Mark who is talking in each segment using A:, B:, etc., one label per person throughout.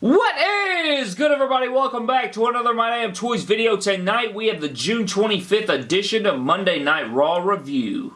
A: What is good everybody? Welcome back to another My Damn Toys video. Tonight we have the June 25th edition of Monday Night Raw Review.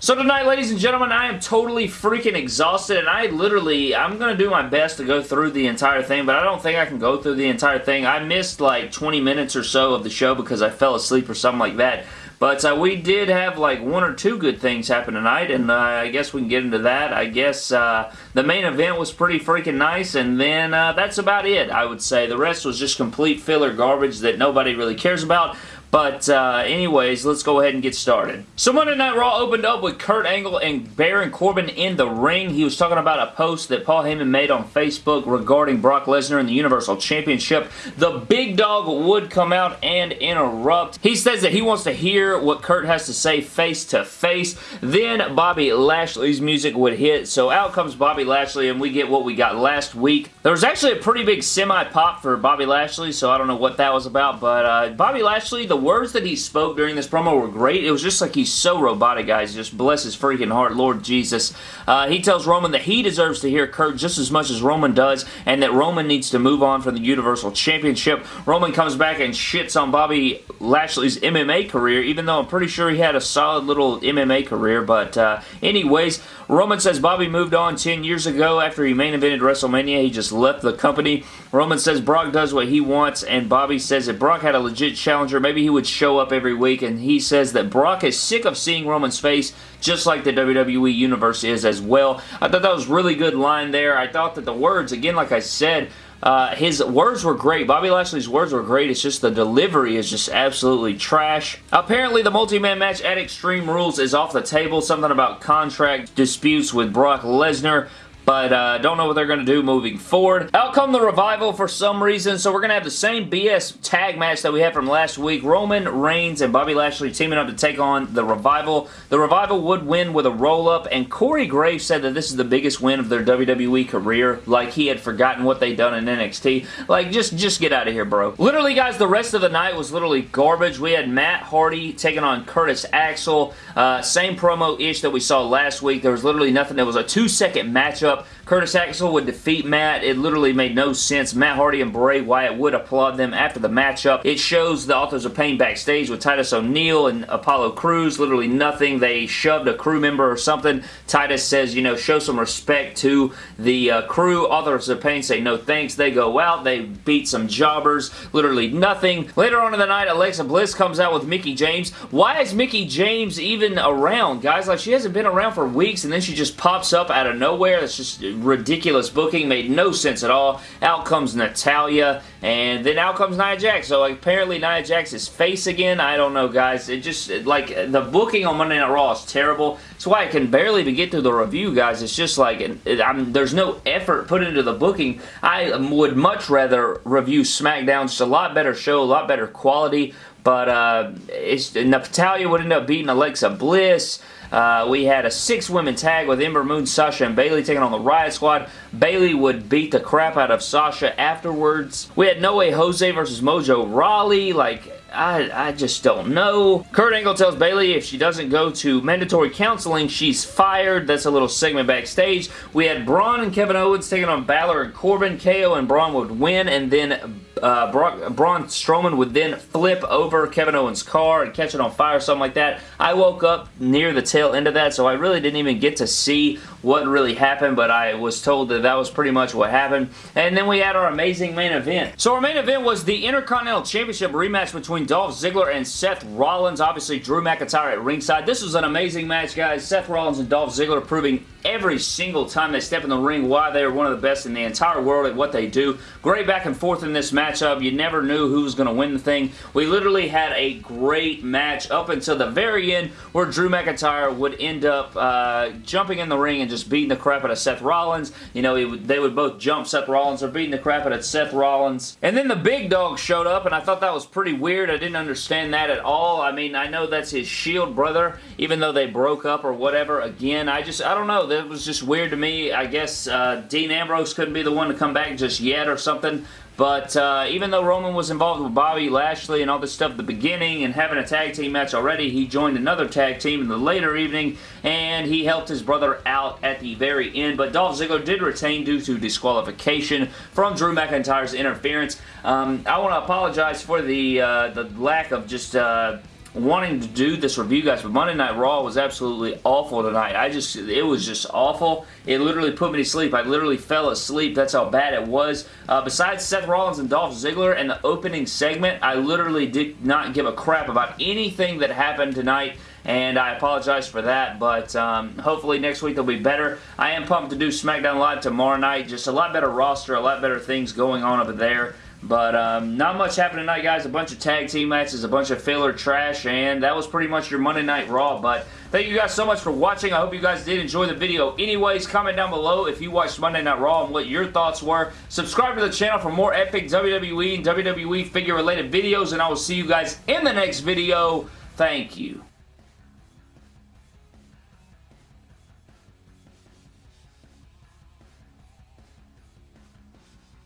A: So tonight, ladies and gentlemen, I am totally freaking exhausted, and I literally, I'm going to do my best to go through the entire thing, but I don't think I can go through the entire thing. I missed like 20 minutes or so of the show because I fell asleep or something like that. But uh, we did have like one or two good things happen tonight, and uh, I guess we can get into that. I guess uh, the main event was pretty freaking nice, and then uh, that's about it, I would say. The rest was just complete filler garbage that nobody really cares about. But uh, anyways, let's go ahead and get started. So Monday Night Raw opened up with Kurt Angle and Baron Corbin in the ring. He was talking about a post that Paul Heyman made on Facebook regarding Brock Lesnar and the Universal Championship. The big dog would come out and interrupt. He says that he wants to hear what Kurt has to say face to face. Then Bobby Lashley's music would hit. So out comes Bobby Lashley and we get what we got last week. There was actually a pretty big semi-pop for Bobby Lashley, so I don't know what that was about. But uh, Bobby Lashley, the words that he spoke during this promo were great. It was just like he's so robotic, guys. Just bless his freaking heart, Lord Jesus. Uh, he tells Roman that he deserves to hear Kurt just as much as Roman does, and that Roman needs to move on from the Universal Championship. Roman comes back and shits on Bobby Lashley's MMA career, even though I'm pretty sure he had a solid little MMA career. But uh, anyways, Roman says Bobby moved on 10 years ago after he main evented WrestleMania. He just left the company. Roman says Brock does what he wants, and Bobby says if Brock had a legit challenger, maybe he would show up every week, and he says that Brock is sick of seeing Roman's face, just like the WWE Universe is as well. I thought that was really good line there. I thought that the words, again, like I said, uh, his words were great. Bobby Lashley's words were great. It's just the delivery is just absolutely trash. Apparently, the multi-man match at Extreme Rules is off the table. Something about contract disputes with Brock Lesnar but uh, don't know what they're going to do moving forward. Out come the Revival for some reason, so we're going to have the same BS tag match that we had from last week. Roman Reigns and Bobby Lashley teaming up to take on the Revival. The Revival would win with a roll-up, and Corey Graves said that this is the biggest win of their WWE career, like he had forgotten what they'd done in NXT. Like, just, just get out of here, bro. Literally, guys, the rest of the night was literally garbage. We had Matt Hardy taking on Curtis Axel. Uh, same promo-ish that we saw last week. There was literally nothing. There was a two-second matchup Curtis Axel would defeat Matt. It literally made no sense. Matt Hardy and Bray Wyatt would applaud them after the matchup. It shows the Authors of Pain backstage with Titus O'Neil and Apollo Crews. Literally nothing. They shoved a crew member or something. Titus says, you know, show some respect to the uh, crew. Authors of Pain say no thanks. They go out. They beat some jobbers. Literally nothing. Later on in the night, Alexa Bliss comes out with Mickie James. Why is Mickie James even around, guys? Like, she hasn't been around for weeks, and then she just pops up out of nowhere. That's just ridiculous booking. Made no sense at all. Out comes Natalya, and then out comes Nia Jax. So like, apparently Nia Jax is face again. I don't know, guys. It just, like, the booking on Monday Night Raw is terrible. That's why I can barely even get through the review, guys. It's just like, it, there's no effort put into the booking. I would much rather review SmackDown. Just a lot better show, a lot better quality. But uh, it's, Natalya would end up beating Alexa Bliss. Uh, we had a six-women tag with Ember Moon, Sasha, and Bayley taking on the Riot Squad. Bayley would beat the crap out of Sasha afterwards. We had No Way Jose versus Mojo Rawley. Like, I, I just don't know. Kurt Angle tells Bayley if she doesn't go to mandatory counseling, she's fired. That's a little segment backstage. We had Braun and Kevin Owens taking on Balor and Corbin. KO and Braun would win, and then uh, Brock, Braun Strowman would then flip over Kevin Owens' car and catch it on fire, or something like that. I woke up near the tail end of that, so I really didn't even get to see what really happened, but I was told that that was pretty much what happened. And then we had our amazing main event. So our main event was the Intercontinental Championship rematch between Dolph Ziggler and Seth Rollins. Obviously, Drew McIntyre at ringside. This was an amazing match, guys. Seth Rollins and Dolph Ziggler proving every single time they step in the ring why they're one of the best in the entire world at what they do. Great back and forth in this matchup. You never knew who was going to win the thing. We literally had a great match up until the very end where Drew McIntyre would end up uh, jumping in the ring and just beating the crap out of Seth Rollins. You know, would, they would both jump Seth Rollins or beating the crap out of Seth Rollins. And then the big dog showed up, and I thought that was pretty weird. I didn't understand that at all. I mean, I know that's his Shield brother, even though they broke up or whatever. Again, I just, I don't know. That was just weird to me. I guess uh, Dean Ambrose couldn't be the one to come back just yet or something. But uh, even though Roman was involved with Bobby Lashley and all this stuff at the beginning and having a tag team match already, he joined another tag team in the later evening and he helped his brother out at the very end. But Dolph Ziggler did retain due to disqualification from Drew McIntyre's interference. Um, I want to apologize for the uh, the lack of just uh, wanting to do this review, guys, but Monday Night Raw was absolutely awful tonight. I just, it was just awful. It literally put me to sleep. I literally fell asleep. That's how bad it was. Uh, besides Seth Rollins and Dolph Ziggler and the opening segment, I literally did not give a crap about anything that happened tonight and I apologize for that, but um, hopefully next week they'll be better. I am pumped to do SmackDown Live tomorrow night. Just a lot better roster, a lot better things going on over there. But um, not much happened tonight, guys. A bunch of tag team matches, a bunch of filler trash, and that was pretty much your Monday Night Raw. But thank you guys so much for watching. I hope you guys did enjoy the video. Anyways, comment down below if you watched Monday Night Raw and what your thoughts were. Subscribe to the channel for more epic WWE and WWE figure-related videos, and I will see you guys in the next video. Thank you.